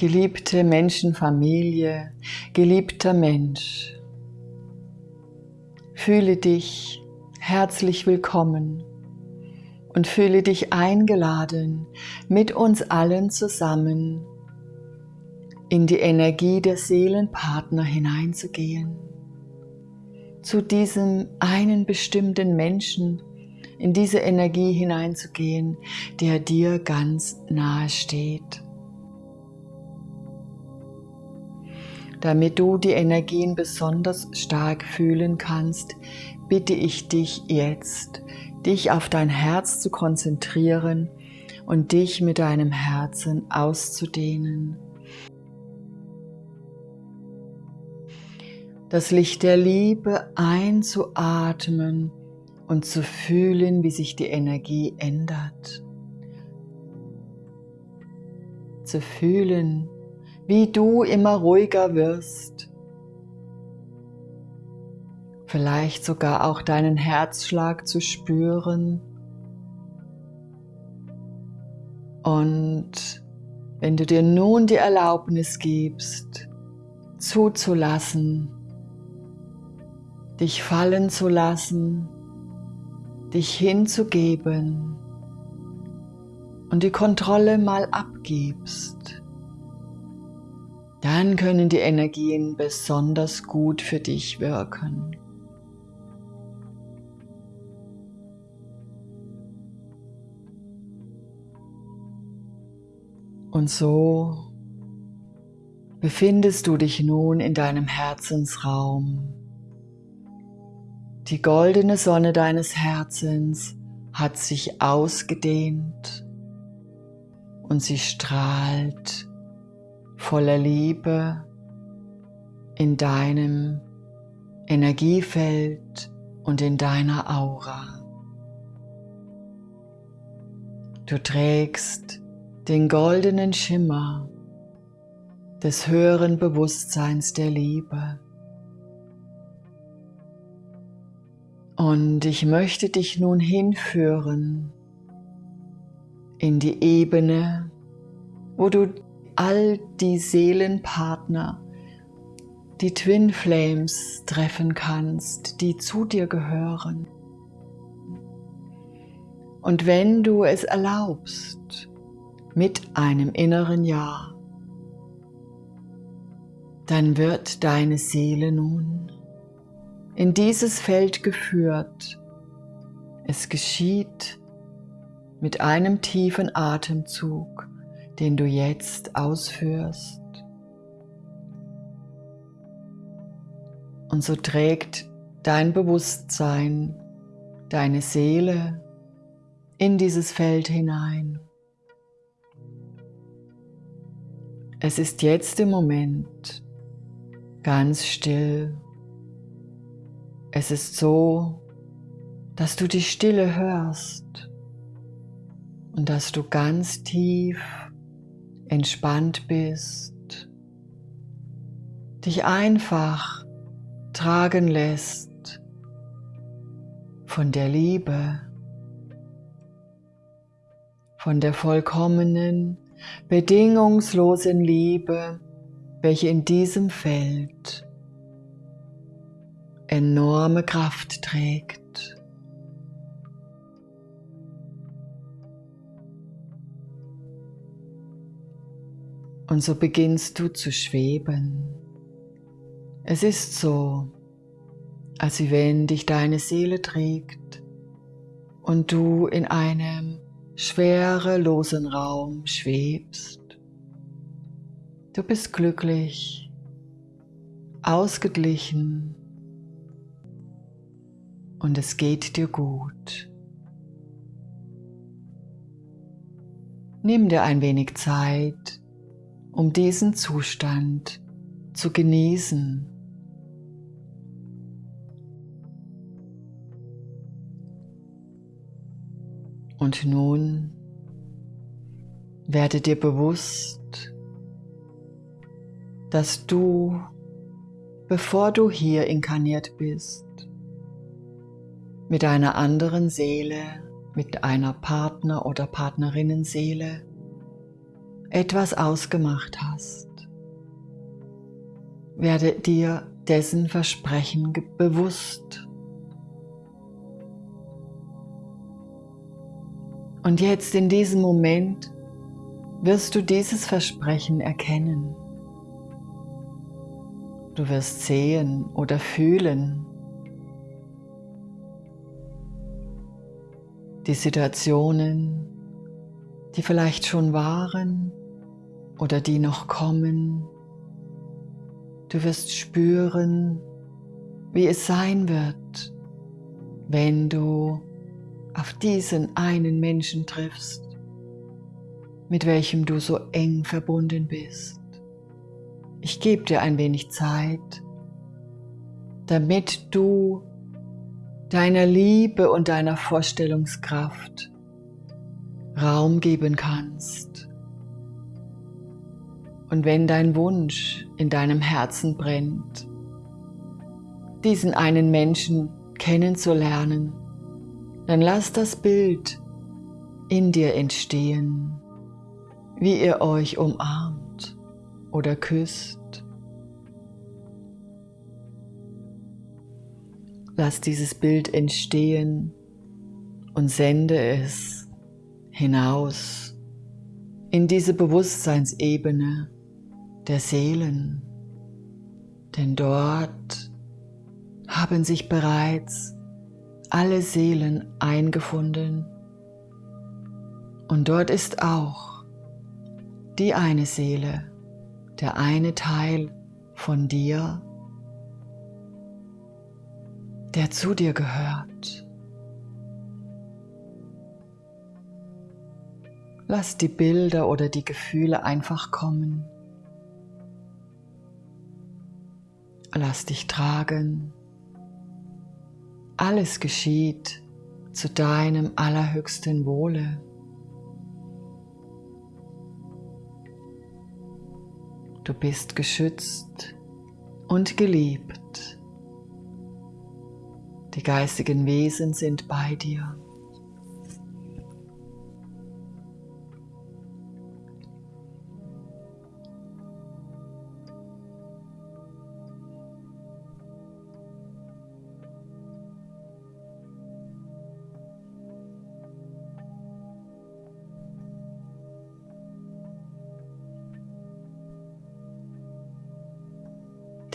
Geliebte Menschenfamilie, geliebter Mensch, fühle dich herzlich willkommen und fühle dich eingeladen, mit uns allen zusammen in die Energie der Seelenpartner hineinzugehen. Zu diesem einen bestimmten Menschen, in diese Energie hineinzugehen, der dir ganz nahe steht. Damit du die Energien besonders stark fühlen kannst, bitte ich dich jetzt, dich auf dein Herz zu konzentrieren und dich mit deinem Herzen auszudehnen. Das Licht der Liebe einzuatmen und zu fühlen, wie sich die Energie ändert. Zu fühlen, wie du immer ruhiger wirst. Vielleicht sogar auch deinen Herzschlag zu spüren. Und wenn du dir nun die Erlaubnis gibst, zuzulassen, dich fallen zu lassen, dich hinzugeben und die Kontrolle mal abgibst, dann können die Energien besonders gut für dich wirken. Und so befindest du dich nun in deinem Herzensraum. Die goldene Sonne deines Herzens hat sich ausgedehnt und sie strahlt voller Liebe in deinem Energiefeld und in deiner Aura. Du trägst den goldenen Schimmer des höheren Bewusstseins der Liebe. Und ich möchte dich nun hinführen in die Ebene, wo du all die Seelenpartner, die Twin Flames treffen kannst, die zu dir gehören. Und wenn du es erlaubst, mit einem inneren Ja, dann wird deine Seele nun in dieses Feld geführt. Es geschieht mit einem tiefen Atemzug, den du jetzt ausführst. Und so trägt dein Bewusstsein, deine Seele in dieses Feld hinein. Es ist jetzt im Moment ganz still es ist so, dass du die Stille hörst und dass du ganz tief entspannt bist, dich einfach tragen lässt von der Liebe, von der vollkommenen, bedingungslosen Liebe, welche in diesem Feld enorme Kraft trägt. Und so beginnst du zu schweben. Es ist so, als wenn dich deine Seele trägt und du in einem schwerelosen Raum schwebst. Du bist glücklich, ausgeglichen und es geht dir gut. Nimm dir ein wenig Zeit, um diesen Zustand zu genießen. Und nun werde dir bewusst, dass du, bevor du hier inkarniert bist, mit einer anderen Seele, mit einer Partner- oder Partnerinnenseele etwas ausgemacht hast. Werde dir dessen Versprechen bewusst. Und jetzt in diesem Moment wirst du dieses Versprechen erkennen. Du wirst sehen oder fühlen, die Situationen, die vielleicht schon waren oder die noch kommen. Du wirst spüren, wie es sein wird, wenn du auf diesen einen Menschen triffst, mit welchem du so eng verbunden bist. Ich gebe dir ein wenig Zeit, damit du deiner Liebe und deiner Vorstellungskraft Raum geben kannst. Und wenn dein Wunsch in deinem Herzen brennt, diesen einen Menschen kennenzulernen, dann lass das Bild in dir entstehen, wie ihr euch umarmt oder küsst. Lass dieses Bild entstehen und sende es hinaus in diese Bewusstseinsebene der Seelen. Denn dort haben sich bereits alle Seelen eingefunden. Und dort ist auch die eine Seele, der eine Teil von dir, der zu dir gehört. Lass die Bilder oder die Gefühle einfach kommen. Lass dich tragen. Alles geschieht zu deinem allerhöchsten Wohle. Du bist geschützt und geliebt. Die geistigen Wesen sind bei dir.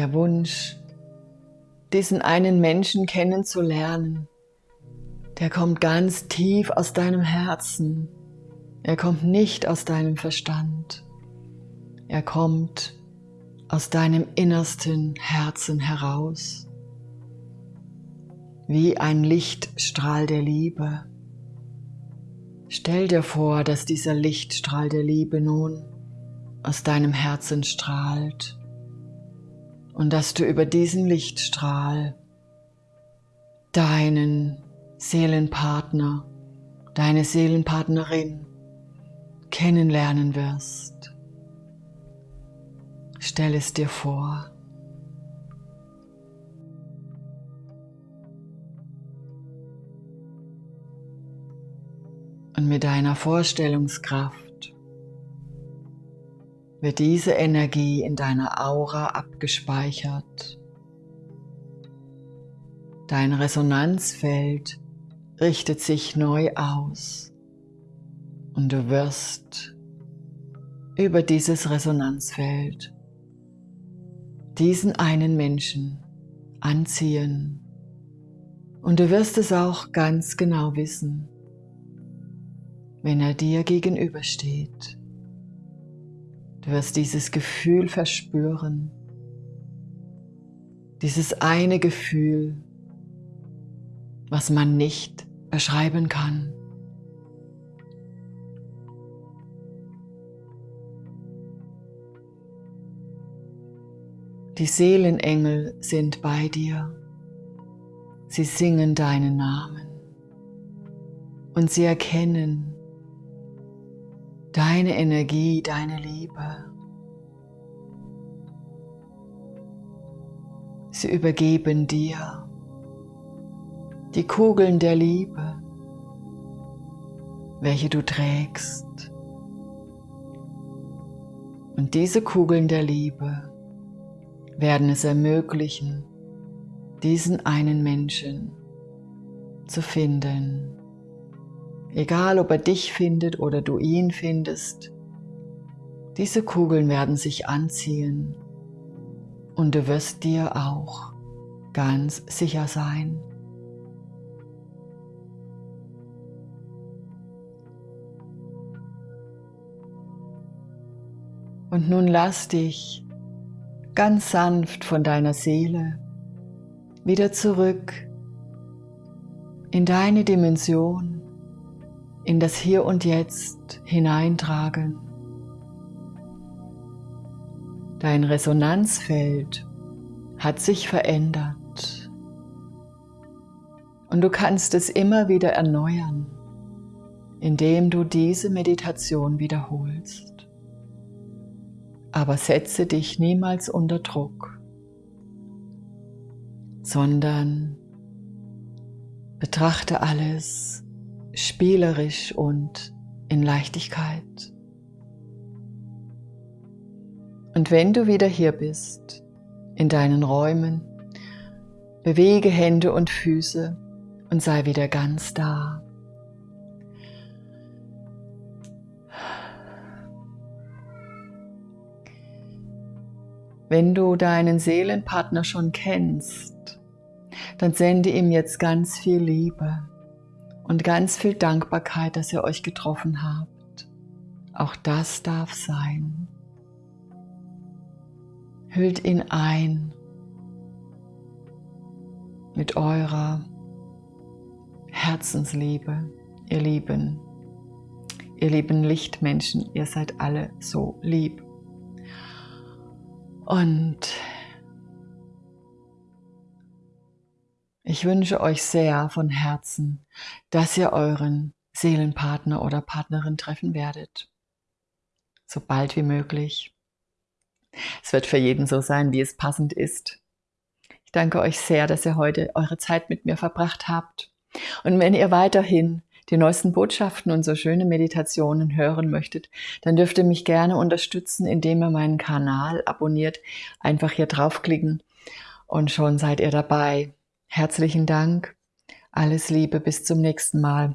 Der Wunsch, diesen einen Menschen kennenzulernen, der kommt ganz tief aus deinem Herzen. Er kommt nicht aus deinem Verstand. Er kommt aus deinem innersten Herzen heraus, wie ein Lichtstrahl der Liebe. Stell dir vor, dass dieser Lichtstrahl der Liebe nun aus deinem Herzen strahlt und dass du über diesen Lichtstrahl deinen Seelenpartner, deine Seelenpartnerin kennenlernen wirst. Stell es dir vor. Und mit deiner Vorstellungskraft wird diese Energie in deiner Aura abgespeichert. Dein Resonanzfeld richtet sich neu aus und du wirst über dieses Resonanzfeld diesen einen Menschen anziehen. Und du wirst es auch ganz genau wissen, wenn er dir gegenübersteht. Du wirst dieses Gefühl verspüren. Dieses eine Gefühl, was man nicht beschreiben kann. Die Seelenengel sind bei dir. Sie singen deinen Namen und sie erkennen, deine Energie, deine Liebe. Sie übergeben dir die Kugeln der Liebe, welche du trägst. Und diese Kugeln der Liebe werden es ermöglichen, diesen einen Menschen zu finden. Egal, ob er dich findet oder du ihn findest, diese Kugeln werden sich anziehen und du wirst dir auch ganz sicher sein. Und nun lass dich ganz sanft von deiner Seele wieder zurück in deine Dimension, in das Hier und Jetzt hineintragen. Dein Resonanzfeld hat sich verändert und du kannst es immer wieder erneuern, indem du diese Meditation wiederholst aber setze dich niemals unter Druck, sondern betrachte alles spielerisch und in Leichtigkeit. Und wenn du wieder hier bist, in deinen Räumen, bewege Hände und Füße und sei wieder ganz da. Wenn du deinen Seelenpartner schon kennst, dann sende ihm jetzt ganz viel Liebe und ganz viel Dankbarkeit, dass ihr euch getroffen habt. Auch das darf sein. Hüllt ihn ein mit eurer Herzensliebe, ihr Lieben. Ihr lieben Lichtmenschen, ihr seid alle so lieb. Und ich wünsche euch sehr von Herzen, dass ihr euren Seelenpartner oder Partnerin treffen werdet. So bald wie möglich. Es wird für jeden so sein, wie es passend ist. Ich danke euch sehr, dass ihr heute eure Zeit mit mir verbracht habt. Und wenn ihr weiterhin die neuesten Botschaften und so schöne Meditationen hören möchtet, dann dürft ihr mich gerne unterstützen, indem ihr meinen Kanal abonniert. Einfach hier draufklicken und schon seid ihr dabei. Herzlichen Dank. Alles Liebe. Bis zum nächsten Mal.